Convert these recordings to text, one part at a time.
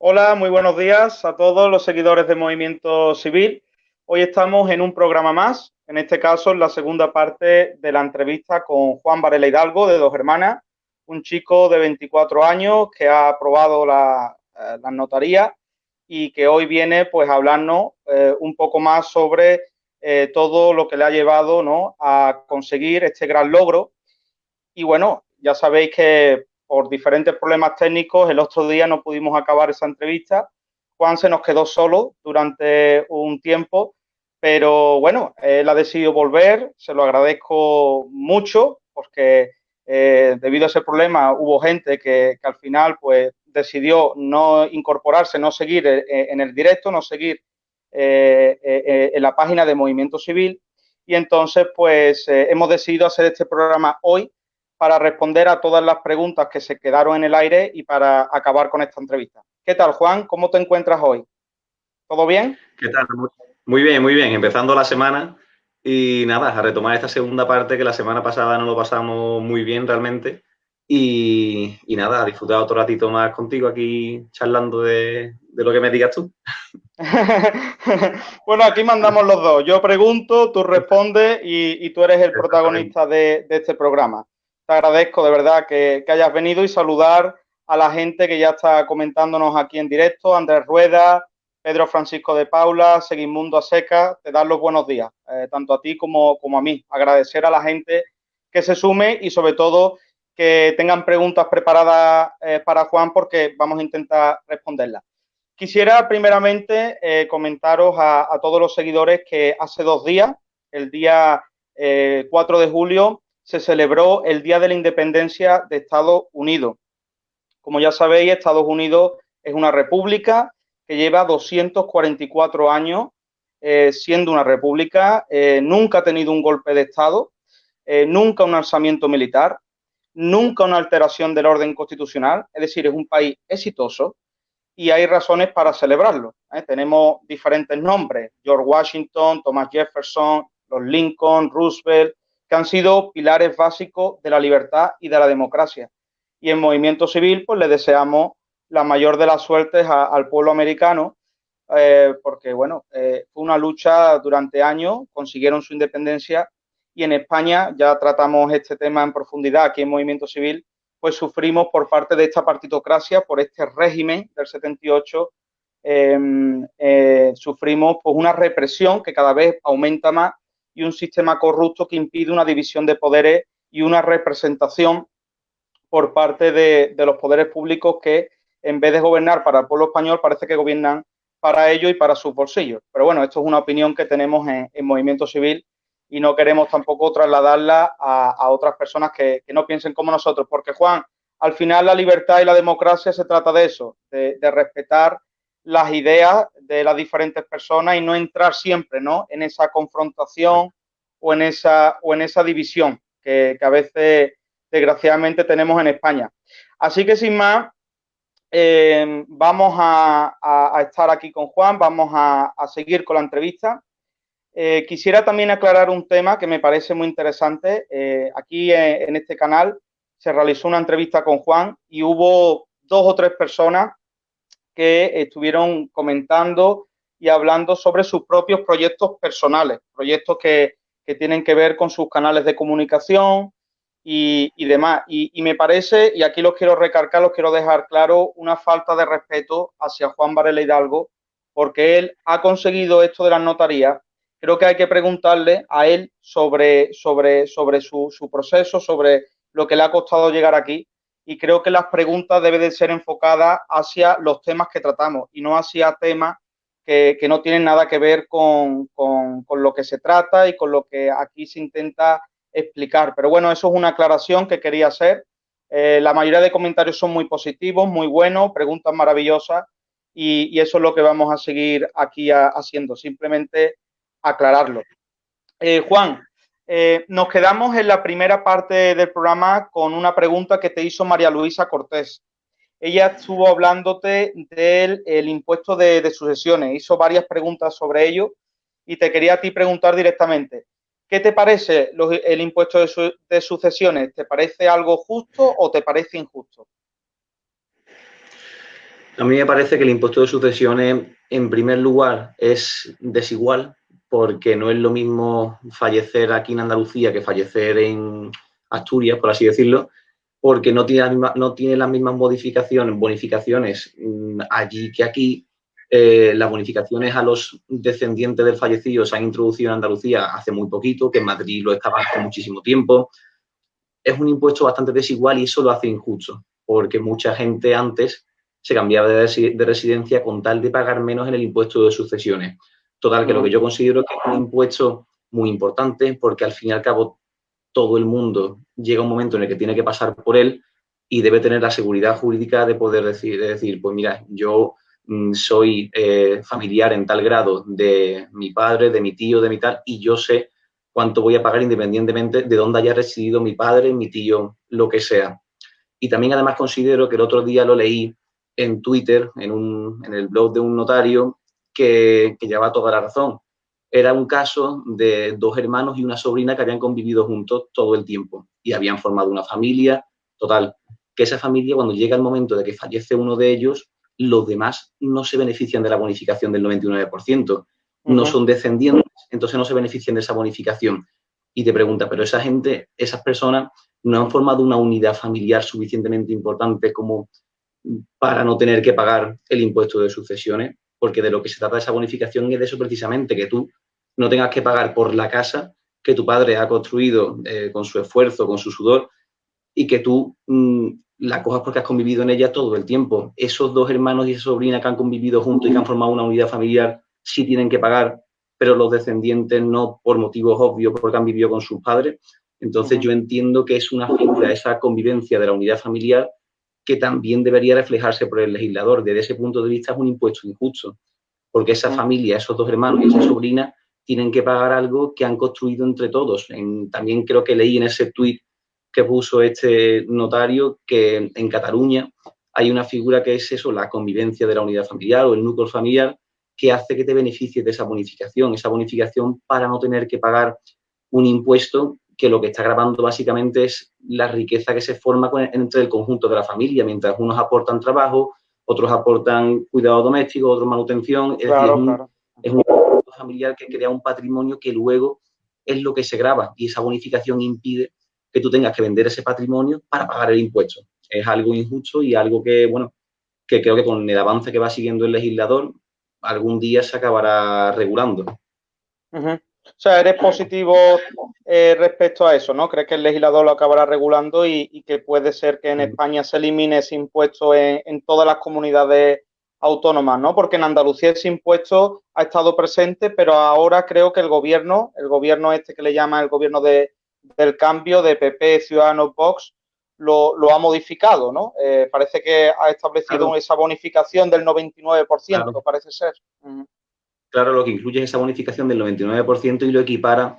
Hola, muy buenos días a todos los seguidores de Movimiento Civil. Hoy estamos en un programa más, en este caso en la segunda parte de la entrevista con Juan Varela Hidalgo de Dos Hermanas, un chico de 24 años que ha aprobado la, eh, notaría y que hoy viene pues a hablarnos eh, un poco más sobre eh, todo lo que le ha llevado ¿no? a conseguir este gran logro. Y bueno, ya sabéis que por diferentes problemas técnicos, el otro día no pudimos acabar esa entrevista. Juan se nos quedó solo durante un tiempo, pero bueno, él ha decidido volver, se lo agradezco mucho porque eh, debido a ese problema hubo gente que, al final pues decidió no incorporarse, no seguir eh, en el directo, no seguir eh, en la página de Movimiento Civil y entonces pues hemos decidido hacer este programa hoy para responder a todas las preguntas que se quedaron en el aire y para acabar con esta entrevista. ¿Qué tal, Juan? ¿Cómo te encuentras hoy? ¿Todo bien? ¿Qué tal? Muy bien, muy bien. Empezando la semana y nada, a retomar esta segunda parte que la semana pasada no lo pasamos muy bien realmente. Y, nada, a disfrutar otro ratito más contigo aquí charlando de, lo que me digas tú. bueno, aquí mandamos los dos. Yo pregunto, tú respondes y, tú eres el protagonista de este programa te agradezco de verdad que, hayas venido y saludar a la gente que ya está comentándonos aquí en directo, Andrés Rueda, Pedro Francisco de Paula, Seguimundo Aseca, te dan los buenos días, eh, tanto a ti como, a mí. Agradecer a la gente que se sume y sobre todo que tengan preguntas preparadas eh, para Juan porque vamos a intentar responderlas. Quisiera primeramente eh, comentaros a, a, todos los seguidores que hace dos días, el día 4 de julio, se celebró el Día de la Independencia de Estados Unidos. Como ya sabéis, Estados Unidos es una república que lleva 244 años eh, siendo una república, eh, nunca ha tenido un golpe de Estado, eh, nunca un alzamiento militar, nunca una alteración del orden constitucional, es decir, es un país exitoso y hay razones para celebrarlo. Tenemos diferentes nombres, George Washington, Thomas Jefferson, los Lincoln, Roosevelt, que han sido pilares básicos de la libertad y de la democracia. Y en Movimiento Civil, pues le deseamos la mayor de las suertes al pueblo americano, eh, porque, bueno, eh, fue una lucha durante años, consiguieron su independencia y en España, ya tratamos este tema en profundidad aquí en Movimiento Civil, pues sufrimos por parte de esta partitocracia, por este régimen del 78, em, eh, sufrimos pues una represión que cada vez aumenta más y un sistema corrupto que impide una división de poderes y una representación por parte de, los poderes públicos que en vez de gobernar para el pueblo español parece que gobiernan para ellos y para sus bolsillos. Pero bueno, esto es una opinión que tenemos en, Movimiento Civil y no queremos tampoco trasladarla a, otras personas que, no piensen como nosotros, porque Juan, al final la libertad y la democracia se trata de eso, de, de respetar las ideas de las diferentes personas y no entrar siempre ¿no? en esa confrontación o en esa, o en esa división que, a veces desgraciadamente tenemos en España. Así que sin más, eh, vamos a, estar aquí con Juan, vamos a, seguir con la entrevista. Eh, quisiera también aclarar un tema que me parece muy interesante. Eh, aquí en este canal se realizó una entrevista con Juan y hubo dos o tres personas que estuvieron comentando y hablando sobre sus propios proyectos personales, proyectos que, tienen que ver con sus canales de comunicación y, demás. Y, me parece, y aquí los quiero recargar, los quiero dejar claro, una falta de respeto hacia Juan Varela Hidalgo, porque él ha conseguido esto de las notarías. Creo que hay que preguntarle a él sobre, sobre, sobre su, su proceso, sobre lo que le ha costado llegar aquí y creo que las preguntas deben de ser enfocadas hacia los temas que tratamos y no hacia temas que, no tienen nada que ver con, lo que se trata y con lo que aquí se intenta explicar. Pero bueno, eso es una aclaración que quería hacer. Eh, la mayoría de comentarios son muy positivos, muy buenos, preguntas maravillosas y, eso es lo que vamos a seguir aquí haciendo, simplemente aclararlo. Eh, Juan, eh, nos quedamos en la primera parte del programa con una pregunta que te hizo María Luisa Cortés. Ella estuvo hablándote del impuesto de, sucesiones, hizo varias preguntas sobre ello y te quería a ti preguntar directamente, ¿qué te parece el impuesto de, sucesiones? ¿Te parece algo justo o te parece injusto? A mí me parece que el impuesto de sucesiones, en primer lugar, es desigual, porque no es lo mismo fallecer aquí en Andalucía que fallecer en Asturias, por así decirlo, porque no tiene, no tiene las mismas modificaciones, bonificaciones mm, allí que aquí. Eh, las bonificaciones a los descendientes del fallecido se han introducido en Andalucía hace muy poquito, que en Madrid lo estaba hace muchísimo tiempo. Es un impuesto bastante desigual y eso lo hace injusto, porque mucha gente antes se cambiaba de, residencia con tal de pagar menos en el impuesto de sucesiones. Total, que lo que yo considero que es un impuesto muy importante, porque al fin y al cabo todo el mundo llega un momento en el que tiene que pasar por él y debe tener la seguridad jurídica de poder decir, de decir pues mira, yo mm, soy eh, familiar en tal grado de mi padre, de mi tío, de mi tal, y yo sé cuánto voy a pagar independientemente de dónde haya residido mi padre, mi tío, lo que sea. Y también además considero que el otro día lo leí en Twitter, en, un, en el blog de un notario, que, que lleva toda la razón. Era un caso de dos hermanos y una sobrina que habían convivido juntos todo el tiempo y habían formado una familia. Total, que esa familia, cuando llega el momento de que fallece uno de ellos, los demás no se benefician de la bonificación del 99%. No son descendientes, entonces no se benefician de esa bonificación. Y te pregunta, pero esa gente, esas personas, no han formado una unidad familiar suficientemente importante como para no tener que pagar el impuesto de sucesiones, porque de lo que se trata de esa bonificación es de eso precisamente, que tú no tengas que pagar por la casa que tu padre ha construido eh, con su esfuerzo, con su sudor, y que tú mm, la cojas porque has convivido en ella todo el tiempo. Esos dos hermanos y esa sobrina que han convivido juntos y que han formado una unidad familiar sí tienen que pagar, pero los descendientes no por motivos obvios, porque han vivido con sus padres. Entonces yo entiendo que es una figura, esa convivencia de la unidad familiar, que también debería reflejarse por el legislador. Desde ese punto de vista es un impuesto injusto, porque esa familia, esos dos hermanos y esa sobrina tienen que pagar algo que han construido entre todos. también creo que leí en ese tuit que puso este notario que en Cataluña hay una figura que es eso, la convivencia de la unidad familiar o el núcleo familiar, que hace que te beneficies de esa bonificación, esa bonificación para no tener que pagar un impuesto que lo que está grabando básicamente es la riqueza que se forma entre el conjunto de la familia, mientras unos aportan trabajo, otros aportan cuidado doméstico, otros manutención. Es decir, es un, familiar que crea un patrimonio que luego es lo que se graba y esa bonificación impide que tú tengas que vender ese patrimonio para pagar el impuesto. Es algo injusto y algo que, bueno, que creo que con el avance que va siguiendo el legislador, algún día se acabará regulando. O sea, eres positivo eh, respecto a eso, ¿no? ¿Crees que el legislador lo acabará regulando y, que puede ser que en España se elimine ese impuesto en, todas las comunidades autónomas, ¿no? Porque en Andalucía ese impuesto ha estado presente, pero ahora creo que el gobierno, el gobierno este que le llama el gobierno de, del cambio de PP, Ciudadanos, Vox, lo, ha modificado, ¿no? Eh, parece que ha establecido esa bonificación del 99%, parece ser. Claro, lo que incluye es esa bonificación del 99% y lo equipara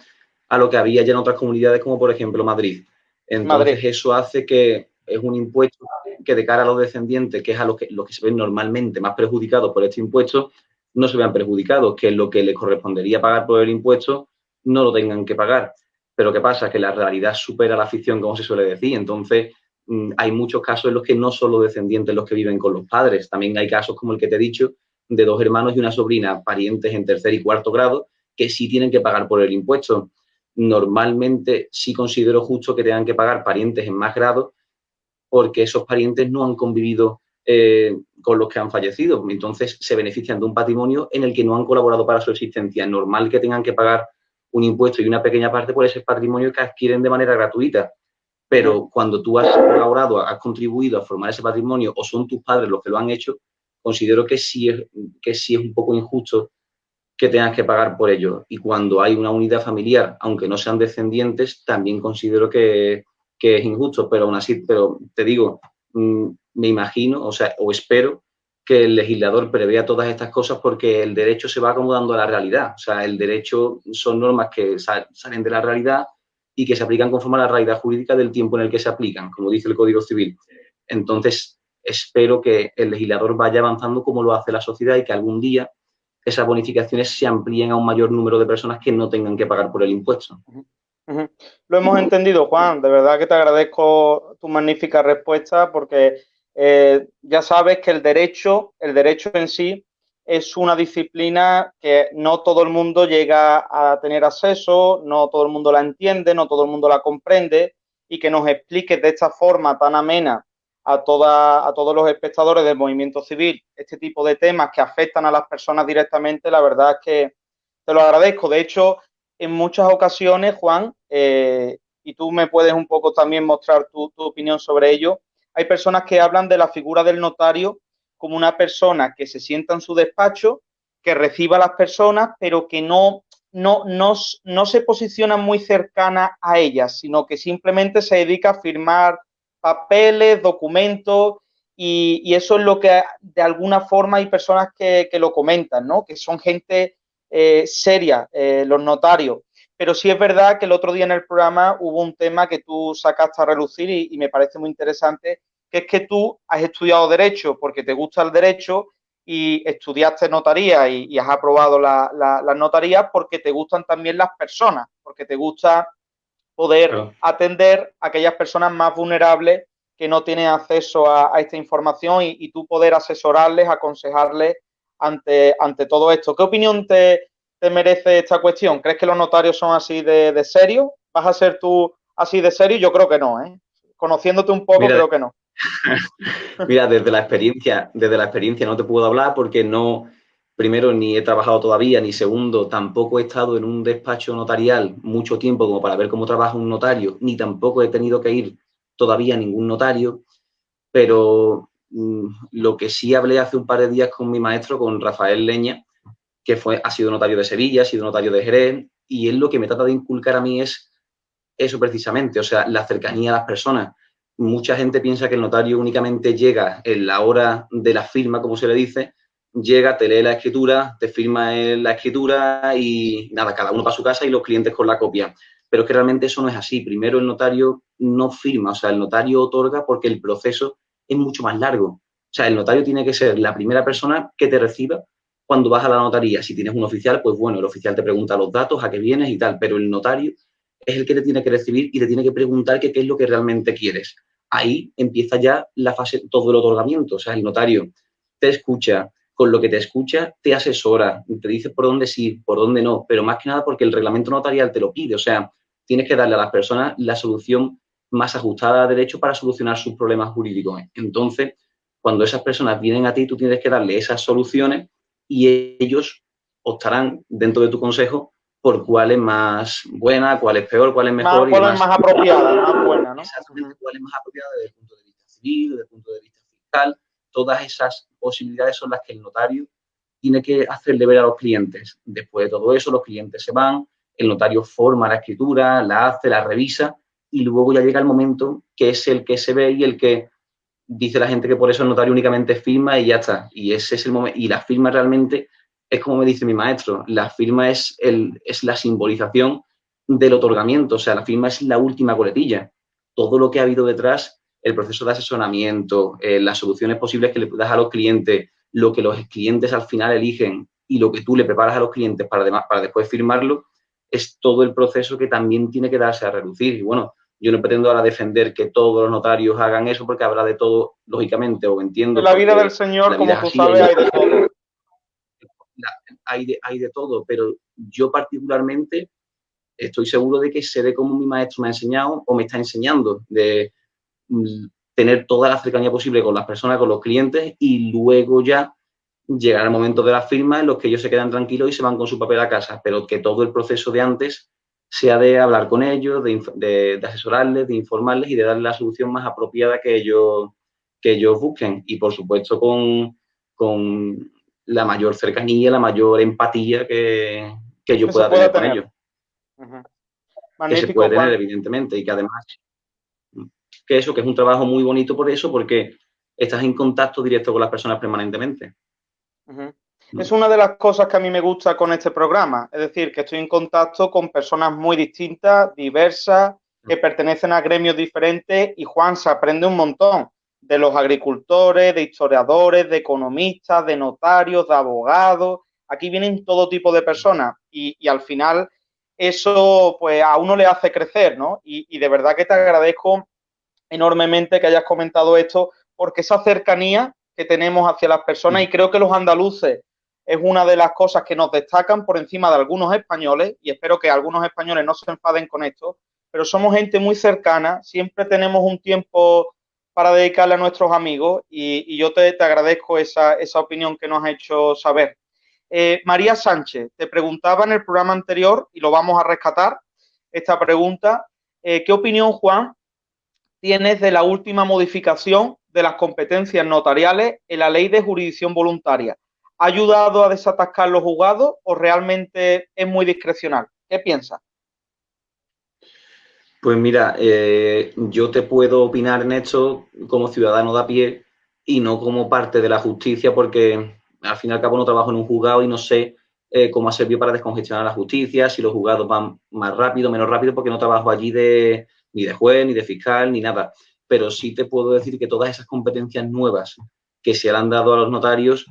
a lo que había ya en otras comunidades, como por ejemplo Madrid. Entonces, eso hace que es un impuesto que de cara a los descendientes, que es a los que, los que se ven normalmente más perjudicados por este impuesto, no se vean perjudicados, que lo que les correspondería pagar por el impuesto no lo tengan que pagar. Pero ¿qué pasa? Que la realidad supera la ficción, como se suele decir. Entonces, mm, hay muchos casos en los que no son los descendientes los que viven con los padres. También hay casos como el que te he dicho, de dos hermanos y una sobrina, parientes en tercer y cuarto grado, que sí tienen que pagar por el impuesto. Normalmente sí considero justo que tengan que pagar parientes en más grado porque esos parientes no han convivido eh, con los que han fallecido. Entonces se benefician de un patrimonio en el que no han colaborado para su existencia. Normal que tengan que pagar un impuesto y una pequeña parte por ese patrimonio que adquieren de manera gratuita. Pero cuando tú has colaborado, has contribuido a formar ese patrimonio o son tus padres los que lo han hecho, considero que sí es, que sí es un poco injusto que tengas que pagar por ello. Y cuando hay una unidad familiar, aunque no sean descendientes, también considero que, es injusto, pero aún así, pero te digo, mm, me imagino, o sea, o espero que el legislador prevea todas estas cosas porque el derecho se va acomodando a la realidad. O sea, el derecho son normas que salen de la realidad y que se aplican conforme a la realidad jurídica del tiempo en el que se aplican, como dice el Código Civil. Entonces, espero que el legislador vaya avanzando como lo hace la sociedad y que algún día esas bonificaciones se amplíen a un mayor número de personas que no tengan que pagar por el impuesto. Lo hemos entendido, Juan. De verdad que te agradezco tu magnífica respuesta porque Eh, ya sabes que el derecho, el derecho en sí, es una disciplina que no todo el mundo llega a tener acceso, no todo el mundo la entiende, no todo el mundo la comprende y que nos explique de esta forma tan amena a, toda, a todos los espectadores del movimiento civil este tipo de temas que afectan a las personas directamente, la verdad es que te lo agradezco. De hecho, en muchas ocasiones, Juan, eh, y tú me puedes un poco también mostrar tu, tu opinión sobre ello, hay personas que hablan de la figura del notario como una persona que se sienta en su despacho, que reciba a las personas, pero que no, no, no, no se posiciona muy cercana a ellas, sino que simplemente se dedica a firmar papeles, documentos, y, eso es lo que de alguna forma hay personas que, lo comentan, ¿no? Que son gente eh, seria, eh, los notarios. Pero sí es verdad que el otro día en el programa hubo un tema que tú sacaste a relucir y me parece muy interesante, que es que tú has estudiado Derecho porque te gusta el Derecho y estudiaste notaría y, has aprobado las la, notarías porque te gustan también las personas, porque te gusta poder atender a aquellas personas más vulnerables que no tienen acceso a, esta información y, tú poder asesorarles, aconsejarles ante, ante todo esto. ¿Qué opinión te, merece esta cuestión? ¿Crees que los notarios son así de, de serio? ¿Vas a ser tú así de serio? Yo creo que no, ¿eh? Conociéndote un poco, creo que no. Mira, desde la experiencia, desde la experiencia no te puedo hablar porque no, primero, ni he trabajado todavía, ni segundo, tampoco he estado en un despacho notarial mucho tiempo como para ver cómo trabaja un notario, ni tampoco he tenido que ir todavía a ningún notario, pero mm, lo que sí hablé hace un par de días con mi maestro, con Rafael Leña, que fue, ha sido notario de Sevilla, ha sido notario de Jerez, y él lo que me trata de inculcar a mí es eso precisamente, o sea, la cercanía a las personas. Mucha gente piensa que el notario únicamente llega en la hora de la firma, como se le dice, llega, te lee la escritura, te firma la escritura y nada, cada uno para su casa y los clientes con la copia. Pero es que realmente eso no es así. Primero el notario no firma, o sea, el notario otorga porque el proceso es mucho más largo. O sea, el notario tiene que ser la primera persona que te reciba cuando vas a la notaría. Si tienes un oficial, pues bueno, el oficial te pregunta los datos, a qué vienes y tal, pero el notario es el que te tiene que recibir y te tiene que preguntar qué es lo que realmente quieres ahí empieza ya la fase, todo el otorgamiento. O sea, el notario te escucha, con lo que te escucha te asesora, te dice por dónde sí, por dónde no, pero más que nada porque el reglamento notarial te lo pide. O sea, tienes que darle a las personas la solución más ajustada a derecho para solucionar sus problemas jurídicos. Entonces, cuando esas personas vienen a ti, tú tienes que darle esas soluciones y ellos optarán dentro de tu consejo por cuál es más buena, cuál es peor, cuál es mejor. cuál es más apropiada, más buena, ¿no? Exactamente, cuál es más apropiada desde el punto de vista civil, desde el punto de vista fiscal. Todas esas posibilidades son las que el notario tiene que hacerle ver a los clientes. Después de todo eso, los clientes se van, el notario forma la escritura, la hace, la revisa y luego ya llega el momento que es el que se ve y el que dice la gente que por eso el notario únicamente firma y ya está. Y ese es el momento. Y la firma realmente es como me dice mi maestro, la firma es, el, es la simbolización del otorgamiento, o sea, la firma es la última coletilla. Todo lo que ha habido detrás, el proceso de asesoramiento, eh, las soluciones posibles que le das a los clientes, lo que los clientes al final eligen y lo que tú le preparas a los clientes para, para después firmarlo, es todo el proceso que también tiene que darse a reducir. Y bueno, yo no pretendo ahora defender que todos los notarios hagan eso porque habrá de todo, lógicamente, o entiendo. La vida del Señor, como tú sabes, hay de todo hay de, hay de todo, pero yo particularmente estoy seguro de que sé de cómo mi maestro me ha enseñado o me está enseñando, de tener toda la cercanía posible con las personas, con los clientes y luego ya llegar al momento de la firma en los que ellos se quedan tranquilos y se van con su papel a casa, pero que todo el proceso de antes sea de hablar con ellos, de, asesorarles, de informarles y de darles la solución más apropiada que ellos, que ellos busquen. Y por supuesto con, con la mayor cercanía, la mayor empatía que, yo pueda tener, con ellos. Que se puede tener, evidentemente, y que además, que eso, que es un trabajo muy bonito por eso, porque estás en contacto directo con las personas permanentemente. Es una de las cosas que a mí me gusta con este programa, es decir, que estoy en contacto con personas muy distintas, diversas, que pertenecen a gremios diferentes y Juan se aprende un montón de los agricultores, de historiadores, de economistas, de notarios, de abogados. Aquí vienen todo tipo de personas y, al final eso pues a uno le hace crecer, ¿no? Y, de verdad que te agradezco enormemente que hayas comentado esto porque esa cercanía que tenemos hacia las personas, y creo que los andaluces es una de las cosas que nos destacan por encima de algunos españoles, y espero que algunos españoles no se enfaden con esto, pero somos gente muy cercana, siempre tenemos un tiempo para dedicarle a nuestros amigos y, yo te, agradezco esa, opinión que nos has hecho saber. Eh, María Sánchez, te preguntaba en el programa anterior y lo vamos a rescatar, esta pregunta. Eh, ¿Qué opinión, Juan, tienes de la última modificación de las competencias notariales en la ley de jurisdicción voluntaria? ¿Ha ayudado a desatascar los juzgados o realmente es muy discrecional? ¿Qué piensas? Pues mira, eh, yo te puedo opinar en esto como ciudadano de a pie y no como parte de la justicia porque al fin y al cabo no trabajo en un juzgado y no sé eh, cómo ha servido para descongestionar la justicia, si los juzgados van más rápido, menos rápido, porque no trabajo allí de, ni de juez, ni de fiscal, ni nada. Pero sí te puedo decir que todas esas competencias nuevas que se le han dado a los notarios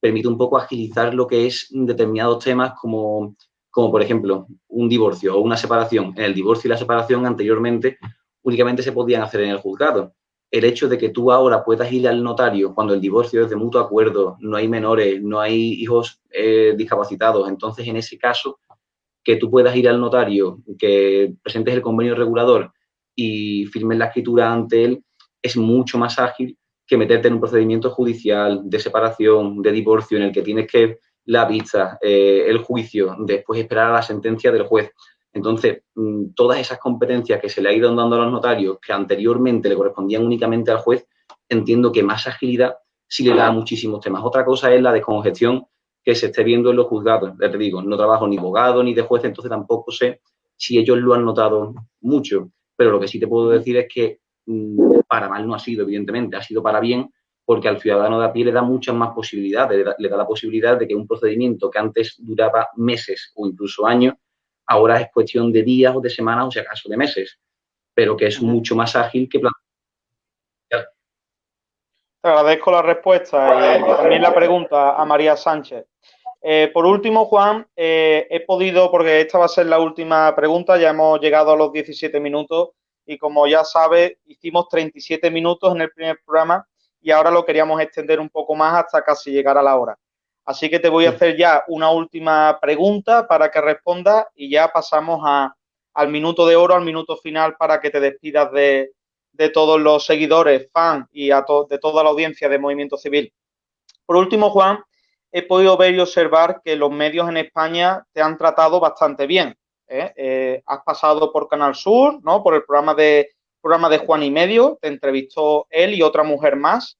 permite un poco agilizar lo que es determinados temas como como por ejemplo un divorcio o una separación. En el divorcio y la separación anteriormente únicamente se podían hacer en el juzgado. El hecho de que tú ahora puedas ir al notario cuando el divorcio es de mutuo acuerdo, no hay menores, no hay hijos eh, discapacitados, entonces en ese caso que tú puedas ir al notario, que presentes el convenio regulador y firmes la escritura ante él, es mucho más ágil que meterte en un procedimiento judicial de separación, de divorcio, en el que tienes que la vista, eh, el juicio, después esperar a la sentencia del juez. Entonces, mm, todas esas competencias que se le ha ido dando a los notarios, que anteriormente le correspondían únicamente al juez, entiendo que más agilidad sí le da a muchísimos temas. Otra cosa es la descongestión que se esté viendo en los juzgados. Te digo, no trabajo ni abogado ni de juez, entonces tampoco sé si ellos lo han notado mucho. Pero lo que sí te puedo decir es que mm, para mal no ha sido, evidentemente, ha sido para bien, porque al ciudadano de a pie le da muchas más posibilidades, le da, la posibilidad de que un procedimiento que antes duraba meses o incluso años, ahora es cuestión de días o de semanas o si acaso de meses, pero que es mucho más ágil que Te agradezco la respuesta y también la pregunta a María Sánchez. Eh, por último, Juan, eh, he podido, porque esta va a ser la última pregunta, ya hemos llegado a los 17 minutos y como ya sabes, hicimos 37 minutos en el primer programa y ahora lo queríamos extender un poco más hasta casi llegar a la hora. Así que te voy a hacer ya una última pregunta para que respondas y ya pasamos al minuto de oro, al minuto final para que te despidas de, todos los seguidores, fans y a de toda la audiencia de Movimiento Civil. Por último, Juan, he podido ver y observar que los medios en España te han tratado bastante bien. ¿eh? Eh, has pasado por Canal Sur, ¿no? Por el programa de programa de Juan y Medio, te entrevistó él y otra mujer más.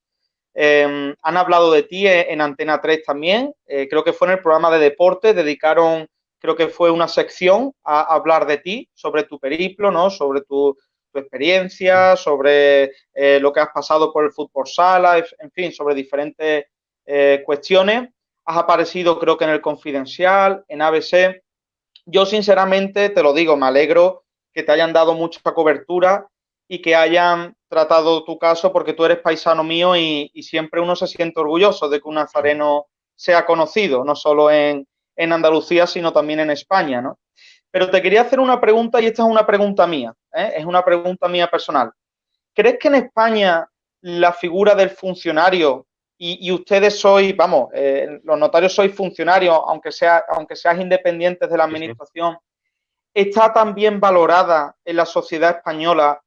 Em, han hablado de ti en Antena 3 también, eh, creo que fue en el programa de deporte, dedicaron, creo que fue una sección a, hablar de ti, sobre tu periplo, ¿no? Sobre tu, experiencia, sobre lo que has pasado por el fútbol sala, en fin, sobre diferentes cuestiones. Has aparecido, creo que en el Confidencial, en ABC. Yo, sinceramente, te lo digo, me alegro que te hayan dado mucha cobertura y que hayan tratado tu caso porque tú eres paisano mío y, siempre uno se siente orgulloso de que un nazareno sea conocido, no solo en, Andalucía, sino también en España, ¿no? Pero te quería hacer una pregunta y esta es una pregunta mía, ¿eh? es una pregunta mía personal. ¿Crees que en España la figura del funcionario y, ustedes sois, vamos, eh, los notarios sois funcionarios, aunque, sea, aunque seas independientes de la administración, está también valorada en la sociedad española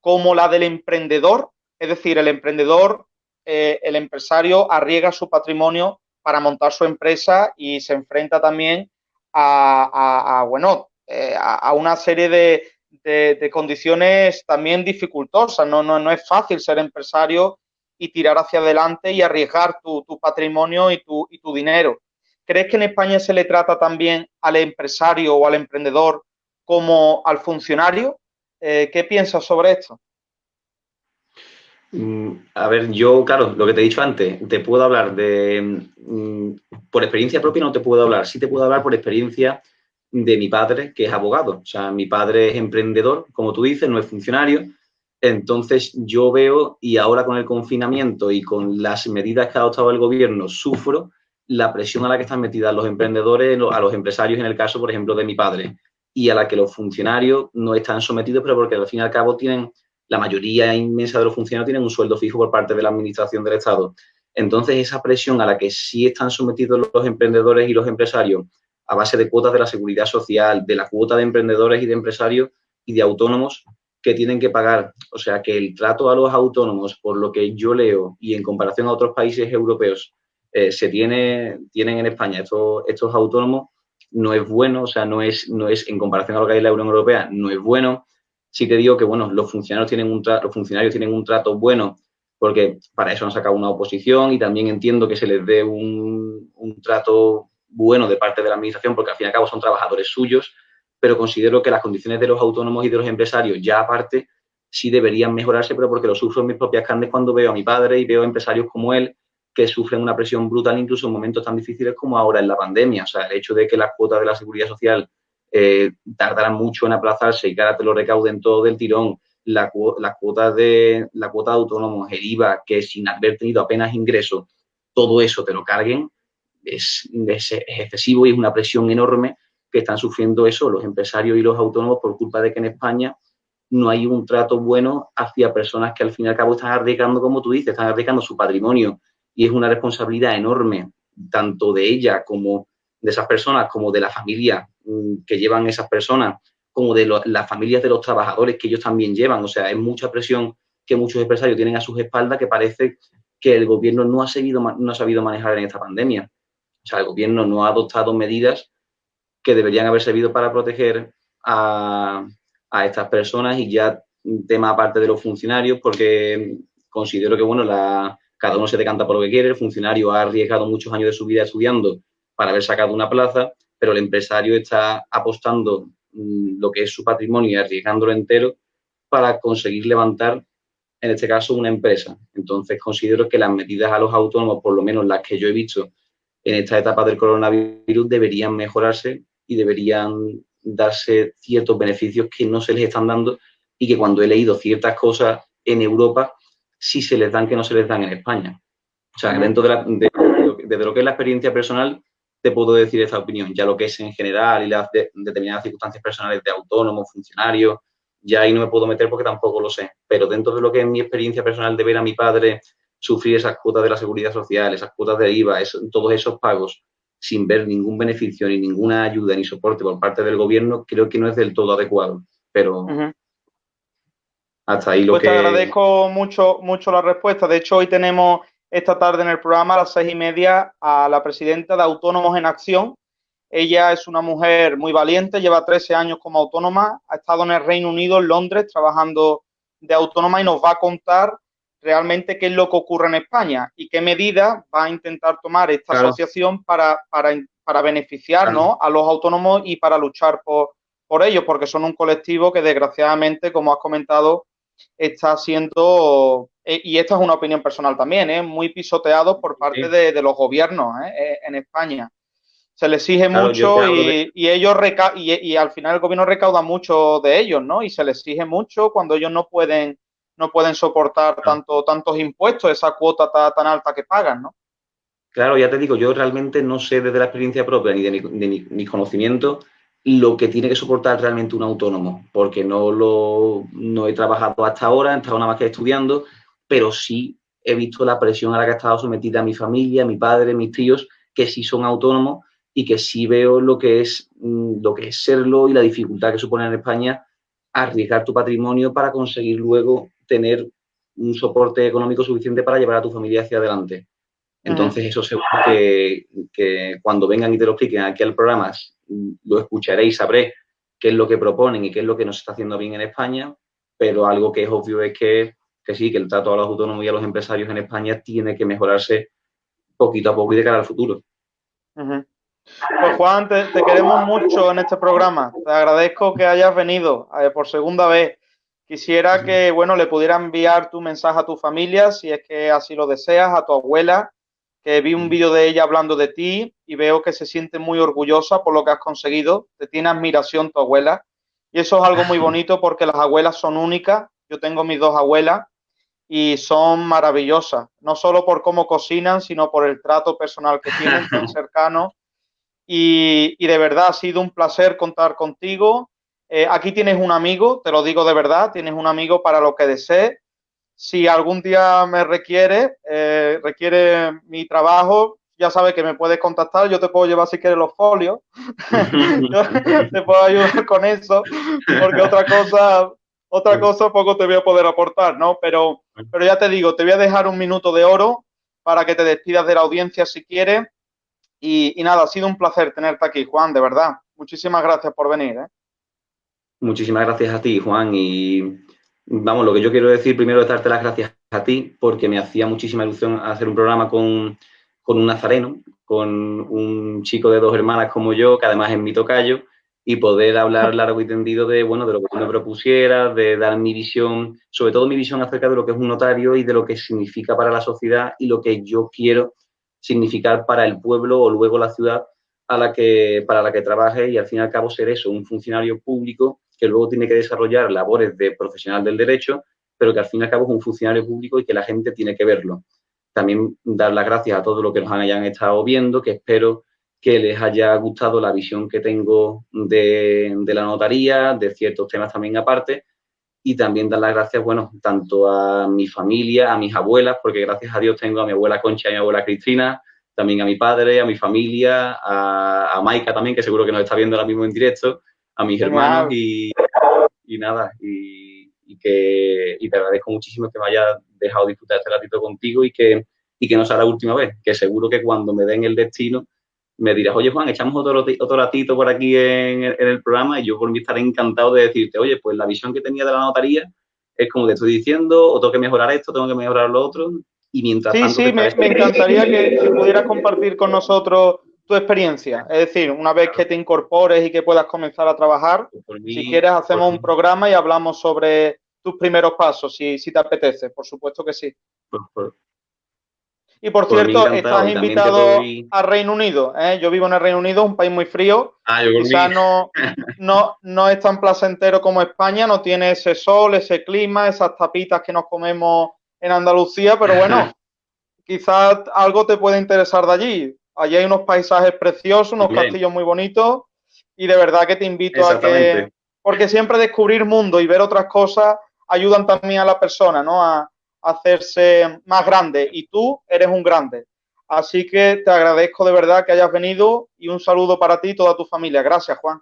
como la del emprendedor, es decir, el emprendedor, eh, el empresario arriesga su patrimonio para montar su empresa y se enfrenta también a, bueno, eh, a, una serie de, condiciones también dificultosas. No, no, no es fácil ser empresario y tirar hacia adelante y arriesgar tu, patrimonio y tu, y tu dinero. ¿Crees que en España se le trata también al empresario o al emprendedor como al funcionario? Eh, ¿Qué piensas sobre esto? Mm, a ver, yo, claro, lo que te he dicho antes, te puedo hablar de, mm, por experiencia propia no te puedo hablar, sí te puedo hablar por experiencia de mi padre, que es abogado. O sea, mi padre es emprendedor, como tú dices, no es funcionario. Entonces yo veo, y ahora con el confinamiento y con las medidas que ha adoptado el gobierno, sufro la presión a la que están metidas los emprendedores, a los empresarios, en el caso, por ejemplo, de mi padre y a la que los funcionarios no están sometidos, pero porque al fin y al cabo tienen la mayoría inmensa de los funcionarios tienen un sueldo fijo por parte de la Administración del Estado. Entonces, esa presión a la que sí están sometidos los emprendedores y los empresarios a base de cuotas de la seguridad social, de la cuota de emprendedores y de empresarios y de autónomos que tienen que pagar. O sea, que el trato a los autónomos, por lo que yo leo y en comparación a otros países europeos, eh, se tiene, tienen en España estos, estos autónomos, no es bueno, o sea, no es, no es, en comparación a lo que hay en la Unión Europea, no es bueno. Sí que digo que, bueno, los funcionarios tienen un, los funcionarios tienen un trato bueno porque para eso han sacado una oposición y también entiendo que se les dé un, trato bueno de parte de la administración, porque al fin y al cabo son trabajadores suyos, pero considero que las condiciones de los autónomos y de los empresarios, ya aparte, sí deberían mejorarse, pero porque lo sufro en mis propias carnes cuando veo a mi padre y veo empresarios como él que sufren una presión brutal incluso en momentos tan difíciles como ahora en la pandemia. O sea, el hecho de que las cuotas de la seguridad social eh, tardaran mucho en aplazarse y que ahora te lo recauden todo del tirón, la, cuota de la cuota de autónomos, el IVA, que sin haber tenido apenas ingresos, todo eso te lo carguen, es, excesivo y es una presión enorme que están sufriendo eso los empresarios y los autónomos por culpa de que en España no hay un trato bueno hacia personas que al fin y al cabo están arriesgando, como tú dices, están arriesgando su patrimonio y es una responsabilidad enorme, tanto de ella como de esas personas, como de la familia mm, que llevan esas personas, como de las familias de los trabajadores que ellos también llevan. O sea, es mucha presión que muchos empresarios tienen a sus espaldas que parece que el gobierno no ha, seguido, no ha sabido manejar en esta pandemia. O sea, el gobierno no ha adoptado medidas que deberían haber servido para proteger a, estas personas y ya tema aparte de los funcionarios, porque considero que, bueno, cada uno se decanta por lo que quiere, el funcionario ha arriesgado muchos años de su vida estudiando para haber sacado una plaza, pero el empresario está apostando Mm, lo que es su patrimonio y arriesgándolo entero para conseguir levantar, en este caso, una empresa. Entonces, considero que las medidas a los autónomos, por lo menos las que yo he visto en esta etapa del coronavirus, deberían mejorarse y deberían darse ciertos beneficios que no se les están dando y que cuando he leído ciertas cosas en Europa, sí se les dan que no se les dan en España. O sea, dentro de, de lo que es la experiencia personal, te puedo decir esta opinión. Ya lo que es en general y las determinadas circunstancias personales de autónomo, funcionario, ya ahí no me puedo meter porque tampoco lo sé. Pero dentro de lo que es mi experiencia personal de ver a mi padre sufrir esas cuotas de la seguridad social, esas cuotas de IVA, todos esos pagos, sin ver ningún beneficio, ni ninguna ayuda, ni soporte por parte del gobierno, creo que no es del todo adecuado. Pero hasta ahí lo pues que... Te agradezco mucho, mucho la respuesta. De hecho, hoy tenemos esta tarde en el programa a las seis y media a la presidenta de Autónomos en Acción. Ella es una mujer muy valiente, lleva 13 años como autónoma, ha estado en el Reino Unido, en Londres, trabajando de autónoma y nos va a contar realmente qué es lo que ocurre en España y qué medidas va a intentar tomar esta asociación para, para, beneficiar a los autónomos y para luchar por, por ellos, porque son un colectivo que desgraciadamente, como has comentado, está siendo, eh, y esta es una opinión personal también, ¿eh? muy pisoteado por parte de, los gobiernos ¿eh? en España. Se les exige mucho y, ellos y, al final el gobierno recauda mucho de ellos, ¿no? Y se les exige mucho cuando ellos no pueden no pueden soportar tanto, tantos impuestos, esa cuota tan, alta que pagan, ¿no? Claro, ya te digo, yo realmente no sé desde la experiencia propia ni de mi, conocimiento lo que tiene que soportar realmente un autónomo, porque no lo no he trabajado hasta ahora, he estado nada más que estudiando, pero sí he visto la presión a la que ha estado sometida mi familia, mi padre, mis tíos, que sí son autónomos y que sí veo lo que es mm, lo que es serlo y la dificultad que supone en España arriesgar tu patrimonio para conseguir luego tener un soporte económico suficiente para llevar a tu familia hacia adelante. Entonces, eso seguro que, que, cuando vengan y te lo expliquen aquí al programa, lo escucharé y sabré qué es lo que proponen y qué es lo que nos está haciendo bien en España, pero algo que es obvio es que, que sí, que el trato a los autónomos y a los empresarios en España tiene que mejorarse poquito a poco y de cara al futuro. Pues Juan, te, queremos mucho en este programa. Te agradezco que hayas venido eh, por segunda vez. Quisiera que, bueno, le pudiera enviar tu mensaje a tu familia, si es que así lo deseas, a tu abuela, que vi un vídeo de ella hablando de ti y veo que se siente muy orgullosa por lo que has conseguido. Te tiene admiración tu abuela. Y eso es algo muy bonito porque las abuelas son únicas. Yo tengo mis dos abuelas y son maravillosas, no solo por cómo cocinan, sino por el trato personal que tienen tan cercano. Y, y de verdad ha sido un placer contar contigo. Eh, aquí tienes un amigo, te lo digo de verdad, tienes un amigo para lo que desees. Si algún día me requiere, eh, requiere mi trabajo, ya sabes que me puedes contactar, yo te puedo llevar si quieres los folios, te puedo ayudar con eso, porque otra cosa, otra cosa poco te voy a poder aportar, ¿no? Pero, pero ya te digo, te voy a dejar un minuto de oro para que te despidas de la audiencia si quieres. Y, y nada, ha sido un placer tenerte aquí, Juan, de verdad. Muchísimas gracias por venir. ¿eh? Muchísimas gracias a ti, Juan. Y vamos, lo que yo quiero decir primero es darte las gracias a ti porque me hacía muchísima ilusión hacer un programa con, un nazareno, con un chico de dos hermanas como yo, que además es mi tocayo, y poder hablar largo y tendido de, bueno, de lo que tú me propusieras, de dar mi visión, sobre todo mi visión acerca de lo que es un notario y de lo que significa para la sociedad y lo que yo quiero significar para el pueblo o luego la ciudad a la que, para la que trabaje y al fin y al cabo ser eso, un funcionario público que luego tiene que desarrollar labores de profesional del derecho, pero que al fin y al cabo es un funcionario público y que la gente tiene que verlo. También dar las gracias a todos los que nos hayan estado viendo, que espero que les haya gustado la visión que tengo de, la notaría, de ciertos temas también aparte, y también dar las gracias, bueno, tanto a mi familia, a mis abuelas, porque gracias a Dios tengo a mi abuela Concha y a mi abuela Cristina, también a mi padre, a mi familia, a, a Maika también, que seguro que nos está viendo ahora mismo en directo, a mis hermanos y, nada, y, que te agradezco muchísimo que me hayas dejado disfrutar este ratito contigo y que, y que no sea la última vez, que seguro que cuando me den el destino me dirás, oye Juan, echamos otro, otro ratito por aquí en, el programa y yo por mí estaré encantado de decirte, oye, pues la visión que tenía de la notaría es como te estoy diciendo, o tengo que mejorar esto, tengo que mejorar lo otro, y mientras sí, Sí, me, me encantaría que pudieras compartir con nosotros tu experiencia. Es decir, una vez que te incorpores y que puedas comenzar a trabajar, si quieres hacemos un programa y hablamos sobre tus primeros pasos, si, si te apetece, por supuesto que sí. y por, cierto, estás invitado a Reino Unido. ¿eh? Yo vivo en el Reino Unido, un país muy frío. Ah, Quizás no, no, no es tan placentero como España, no tiene ese sol, ese clima, esas tapitas que nos comemos en Andalucía, pero bueno, quizás algo te puede interesar de allí. Allí hay unos paisajes preciosos, unos castillos muy bonitos y de verdad que te invito a que... Porque siempre descubrir mundo y ver otras cosas ayudan también a la persona, ¿no? A, hacerse más grande y tú eres un grande. Así que te agradezco de verdad que hayas venido y un saludo para ti y toda tu familia. Gracias, Juan.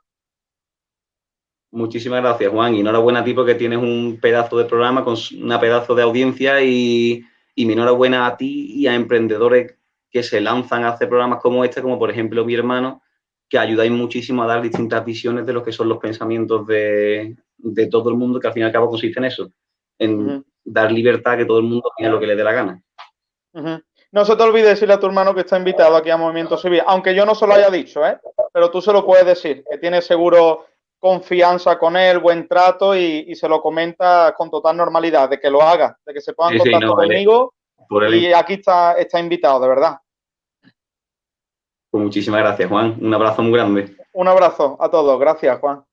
Muchísimas gracias, Juan. Y enhorabuena a ti porque tienes un pedazo de programa con una pedazo de audiencia y, y mi enhorabuena a ti y a emprendedores que se lanzan a hacer programas como este, como por ejemplo mi hermano, que ayudáis muchísimo a dar distintas visiones de lo que son los pensamientos de, todo el mundo, que al fin y al cabo consiste en eso, en dar libertad a que todo el mundo tenga lo que le dé la gana. No se te olvide decirle a tu hermano que está invitado aquí a Movimiento Civil, aunque yo no se lo haya dicho, ¿eh? pero tú se lo puedes decir, que tienes seguro confianza con él, buen trato y, se lo comenta con total normalidad, de que lo haga, de que se ponga en contacto conmigo y aquí está, está invitado, de verdad. Pues muchísimas gracias, Juan. Un abrazo muy grande. Un abrazo a todos. Gracias, Juan.